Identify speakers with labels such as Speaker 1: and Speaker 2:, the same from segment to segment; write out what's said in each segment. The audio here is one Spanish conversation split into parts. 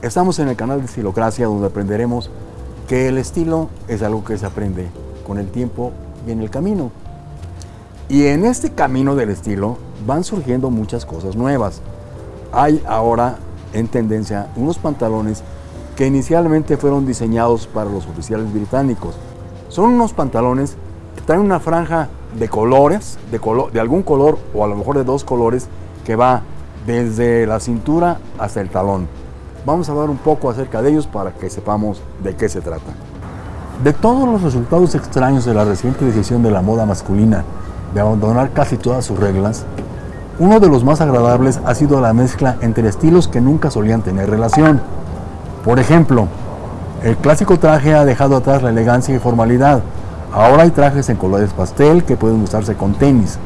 Speaker 1: Estamos en el canal de Estilocracia donde aprenderemos que el estilo es algo que se aprende con el tiempo y en el camino. Y en este camino del estilo van surgiendo muchas cosas nuevas. Hay ahora en tendencia unos pantalones que inicialmente fueron diseñados para los oficiales británicos. Son unos pantalones que traen una franja de colores, de, de algún color o a lo mejor de dos colores que va desde la cintura hasta el talón. Vamos a hablar un poco acerca de ellos para que sepamos de qué se trata. De todos los resultados extraños de la reciente decisión de la moda masculina de abandonar casi todas sus reglas, uno de los más agradables ha sido la mezcla entre estilos que nunca solían tener relación. Por ejemplo, el clásico traje ha dejado atrás la elegancia y formalidad. Ahora hay trajes en colores pastel que pueden usarse con tenis.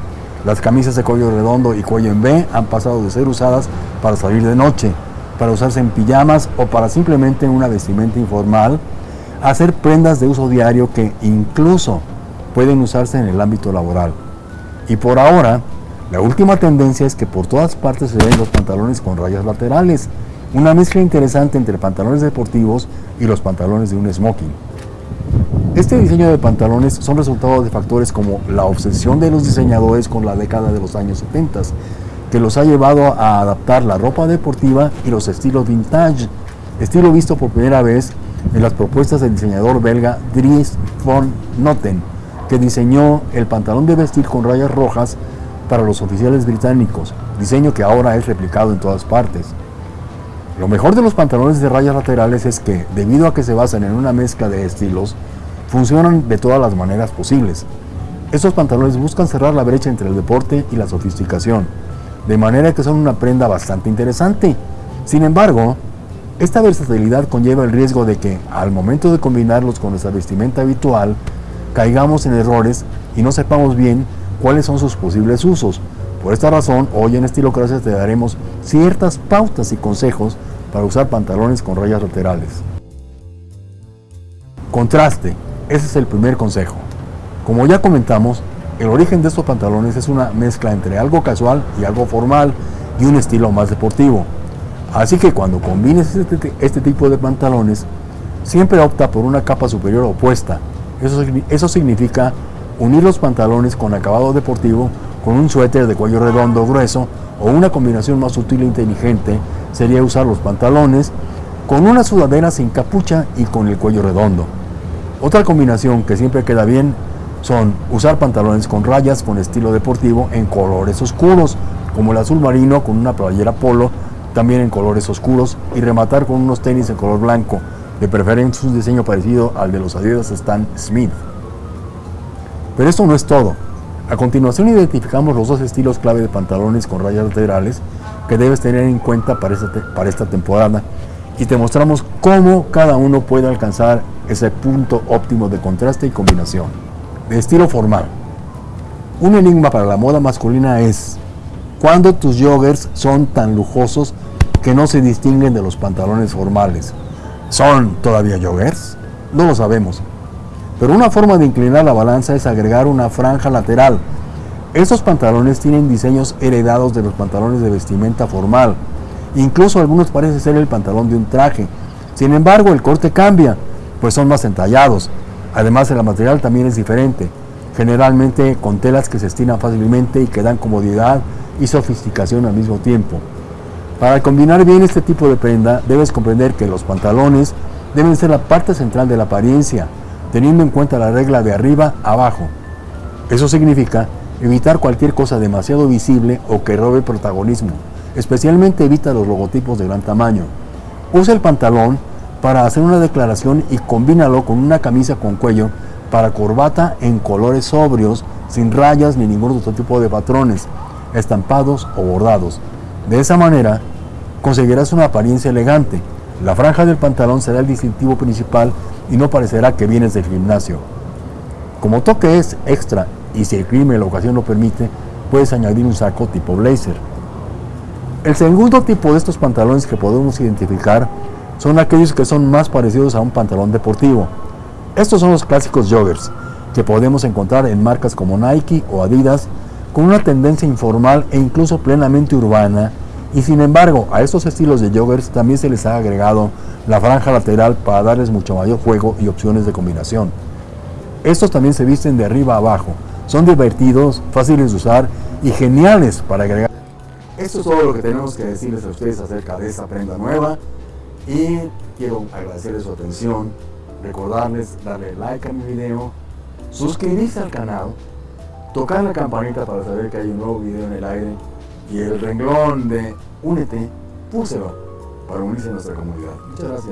Speaker 1: Las camisas de cuello redondo y cuello en V han pasado de ser usadas para salir de noche, para usarse en pijamas o para simplemente una vestimenta informal, a ser prendas de uso diario que incluso pueden usarse en el ámbito laboral. Y por ahora, la última tendencia es que por todas partes se ven los pantalones con rayas laterales, una mezcla interesante entre pantalones deportivos y los pantalones de un smoking. Este diseño de pantalones son resultado de factores como la obsesión de los diseñadores con la década de los años 70, que los ha llevado a adaptar la ropa deportiva y los estilos vintage, estilo visto por primera vez en las propuestas del diseñador belga Dries von Noten, que diseñó el pantalón de vestir con rayas rojas para los oficiales británicos, diseño que ahora es replicado en todas partes. Lo mejor de los pantalones de rayas laterales es que, debido a que se basan en una mezcla de estilos, funcionan de todas las maneras posibles. Estos pantalones buscan cerrar la brecha entre el deporte y la sofisticación, de manera que son una prenda bastante interesante. Sin embargo, esta versatilidad conlleva el riesgo de que, al momento de combinarlos con nuestra vestimenta habitual, caigamos en errores y no sepamos bien cuáles son sus posibles usos, por esta razón, hoy en Estilocracia te daremos ciertas pautas y consejos para usar pantalones con rayas laterales. Contraste, ese es el primer consejo. Como ya comentamos, el origen de estos pantalones es una mezcla entre algo casual y algo formal y un estilo más deportivo. Así que cuando combines este, este tipo de pantalones, siempre opta por una capa superior opuesta. Eso, eso significa unir los pantalones con acabado deportivo con un suéter de cuello redondo grueso o una combinación más sutil e inteligente sería usar los pantalones con una sudadera sin capucha y con el cuello redondo. Otra combinación que siempre queda bien son usar pantalones con rayas con estilo deportivo en colores oscuros, como el azul marino con una playera polo, también en colores oscuros, y rematar con unos tenis en color blanco, de preferencia un diseño parecido al de los Adidas Stan Smith. Pero esto no es todo. A continuación identificamos los dos estilos clave de pantalones con rayas laterales que debes tener en cuenta para esta, para esta temporada y te mostramos cómo cada uno puede alcanzar ese punto óptimo de contraste y combinación. Estilo formal. Un enigma para la moda masculina es cuando tus joggers son tan lujosos que no se distinguen de los pantalones formales. ¿Son todavía joggers? No lo sabemos, pero una forma de inclinar la balanza es agregar una franja lateral. Estos pantalones tienen diseños heredados de los pantalones de vestimenta formal. Incluso algunos parecen ser el pantalón de un traje. Sin embargo, el corte cambia, pues son más entallados. Además, el material también es diferente, generalmente con telas que se estiran fácilmente y que dan comodidad y sofisticación al mismo tiempo. Para combinar bien este tipo de prenda, debes comprender que los pantalones deben ser la parte central de la apariencia, teniendo en cuenta la regla de arriba abajo. Eso significa evitar cualquier cosa demasiado visible o que robe protagonismo. Especialmente evita los logotipos de gran tamaño. Usa el pantalón para hacer una declaración y combínalo con una camisa con cuello para corbata en colores sobrios, sin rayas ni ningún otro tipo de patrones, estampados o bordados. De esa manera, conseguirás una apariencia elegante. La franja del pantalón será el distintivo principal y no parecerá que vienes del gimnasio. Como toque es extra y si el clima y la ocasión lo permite, puedes añadir un saco tipo blazer. El segundo tipo de estos pantalones que podemos identificar son aquellos que son más parecidos a un pantalón deportivo. Estos son los clásicos joggers, que podemos encontrar en marcas como Nike o Adidas, con una tendencia informal e incluso plenamente urbana, Y sin embargo, a estos estilos de joggers también se les ha agregado la franja lateral para darles mucho mayor juego y opciones de combinación. Estos también se visten de arriba a abajo, son divertidos, fáciles de usar y geniales para agregar. Esto es todo lo que tenemos que decirles a ustedes acerca de esta prenda nueva y quiero agradecerles su atención, recordarles darle like a mi video, suscribirse al canal, tocar la campanita para saber que hay un nuevo video en el aire y el renglón de únete, púselo para unirse a nuestra comunidad. Muchas gracias.